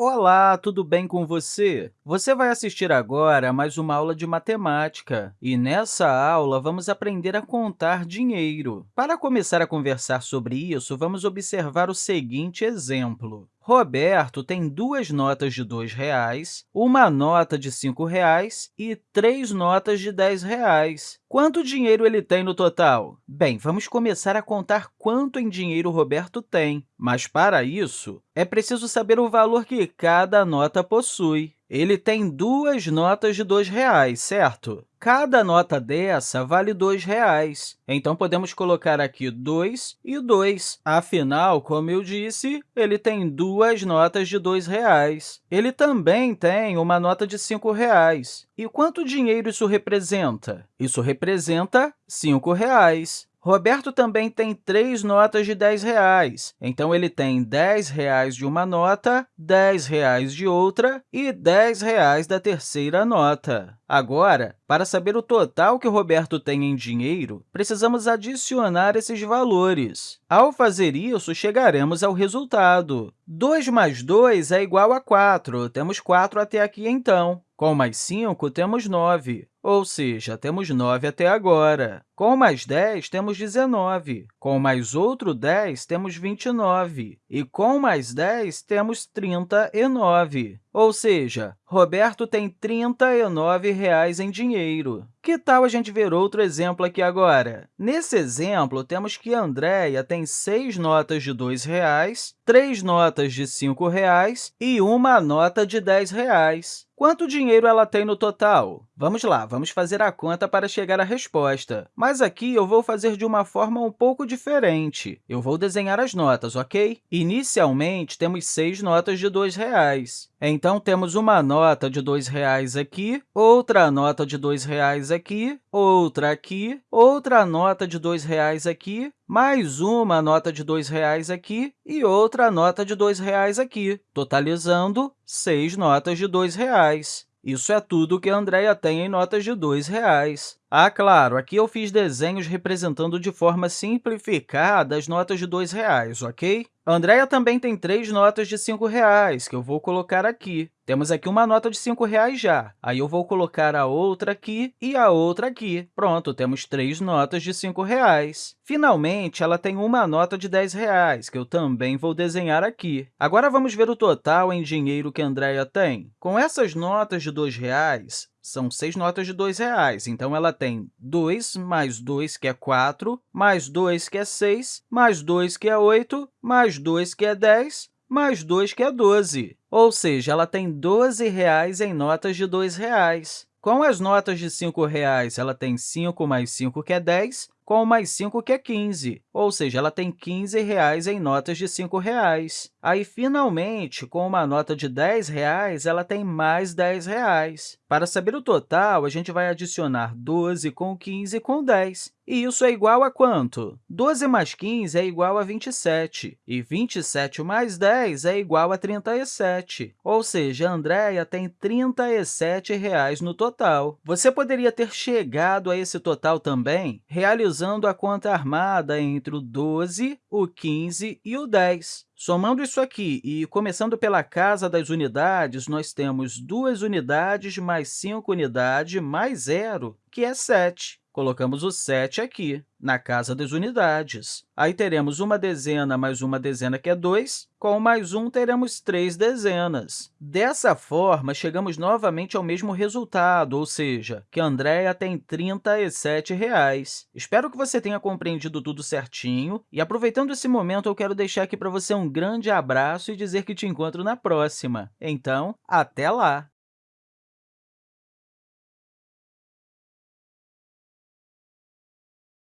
Olá, tudo bem com você? Você vai assistir agora a mais uma aula de matemática, e nessa aula vamos aprender a contar dinheiro. Para começar a conversar sobre isso, vamos observar o seguinte exemplo. Roberto tem duas notas de R$ 2,00, uma nota de R$ 5,00 e três notas de R$ 10,00. Quanto dinheiro ele tem no total? Bem, vamos começar a contar quanto em dinheiro Roberto tem, mas, para isso, é preciso saber o valor que cada nota possui. Ele tem duas notas de R$ 2,00, certo? Cada nota dessa vale R$ 2,00. Então, podemos colocar aqui 2 e 2. Afinal, como eu disse, ele tem duas notas de R$ 2,00. Ele também tem uma nota de R$ 5,00. E quanto dinheiro isso representa? Isso representa R$ 5,00. Roberto também tem três notas de R$ 10,00. Então, ele tem R$ 10,00 de uma nota, R$ 10,00 de outra e R$ 10,00 da terceira nota. Agora, para saber o total que o Roberto tem em dinheiro, precisamos adicionar esses valores. Ao fazer isso, chegaremos ao resultado. 2 mais 2 é igual a 4. Temos 4 até aqui, então. Com mais 5, temos 9, ou seja, temos 9 até agora. Com mais 10, temos 19. Com mais outro 10, temos 29. E com mais 10, temos 39. Ou seja, Roberto tem 39 reais em dinheiro. Que tal a gente ver outro exemplo aqui agora? Nesse exemplo, temos que Andréia tem seis notas de R$ 2,00, três notas de R$ 5,00 e uma nota de R$ 10,00. Quanto dinheiro ela tem no total? Vamos lá, vamos fazer a conta para chegar à resposta. Mas aqui eu vou fazer de uma forma um pouco diferente. Eu vou desenhar as notas, ok? Inicialmente, temos seis notas de R$ 2,00. Então, temos uma nota de R$ 2,00 aqui, outra nota de R$ 2,00 aqui, outra aqui, outra nota de R$ 2,00 aqui, mais uma nota de R$ 2,00 aqui e outra nota de R$ 2,00 aqui, totalizando seis notas de R$ 2,00. Isso é tudo que a Andrea tem em notas de R$ 2,00. Ah, claro, aqui eu fiz desenhos representando de forma simplificada as notas de R$ 2,00, ok? A Andrea também tem três notas de R$ 5,00, que eu vou colocar aqui. Temos aqui uma nota de R$ 5,00 já. Aí, eu vou colocar a outra aqui e a outra aqui. Pronto, temos três notas de R$ 5,00. Finalmente, ela tem uma nota de R$ 10,00, que eu também vou desenhar aqui. Agora, vamos ver o total em dinheiro que a Andrea tem. Com essas notas de R$ 2,00, são seis notas de R$ 2,00. Então, ela tem 2 mais 2, que é 4, mais 2, que é 6, mais 2, que é 8, mais 2, que é 10, mais 2, que é 12. Ou seja, ela tem R$ 12,00 em notas de R$ 2,00. Com as notas de R$ 5,00, ela tem 5 mais 5, que é 10, com mais 5, que é 15, ou seja, ela tem R$ 15,00 em notas de R$ 5,00. Aí, finalmente, com uma nota de R$ 10,00, ela tem mais R$ 10,00. Para saber o total, a gente vai adicionar 12 com 15 com 10. E isso é igual a quanto? 12 mais 15 é igual a 27, e 27 mais 10 é igual a 37. Ou seja, a Andrea tem R$ 37,00 no total. Você poderia ter chegado a esse total também realizando a conta armada entre o 12, o 15 e o 10. Somando isso aqui e começando pela casa das unidades, nós temos 2 unidades mais 5 unidades mais zero, que é 7. Colocamos o 7 aqui, na casa das unidades. Aí teremos uma dezena mais uma dezena, que é 2. Com mais 1, teremos três dezenas. Dessa forma, chegamos novamente ao mesmo resultado, ou seja, que a Andrea tem 37 reais. Espero que você tenha compreendido tudo certinho. E, aproveitando esse momento, eu quero deixar aqui para você um grande abraço e dizer que te encontro na próxima. Então, até lá!